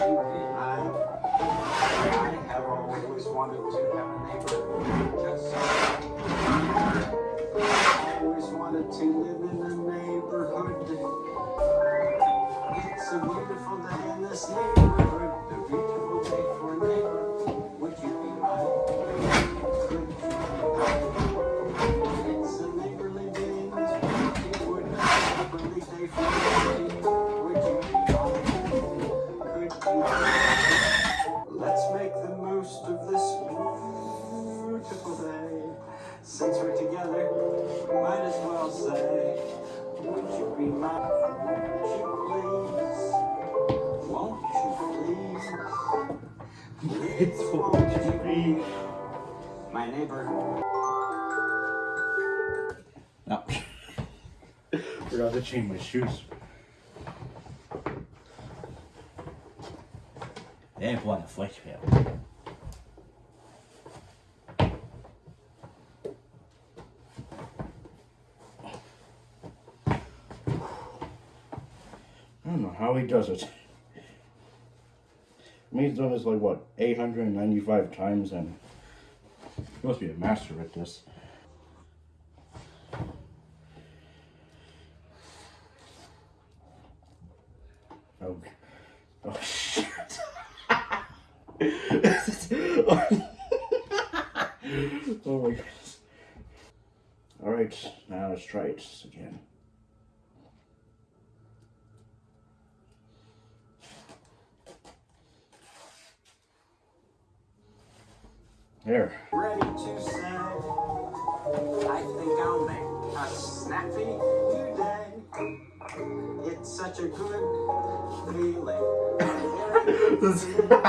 I have always wanted to have a neighbor just so. I always wanted to live in a neighborhood. It's a beautiful day in this neighborhood. A beautiful day for a neighbor. Would you be? It's a neighborly day in this neighborhood. Let's make the most of this beautiful day. Since we're together, we might as well say, Would you be my, Won't you please? Won't you please? Please, won't you be my neighbor? No. Forgot to change my shoes. Det var en fläckfel. I don't know how he does it. I mean, he's done this like what, 895 times, and he must be a master at this. Oh, oh shit. Oh my goodness. Alright, now let's try it again. There. Ready to say, I think I'll make a snappy new day. It's such a good feeling. Very good feeling.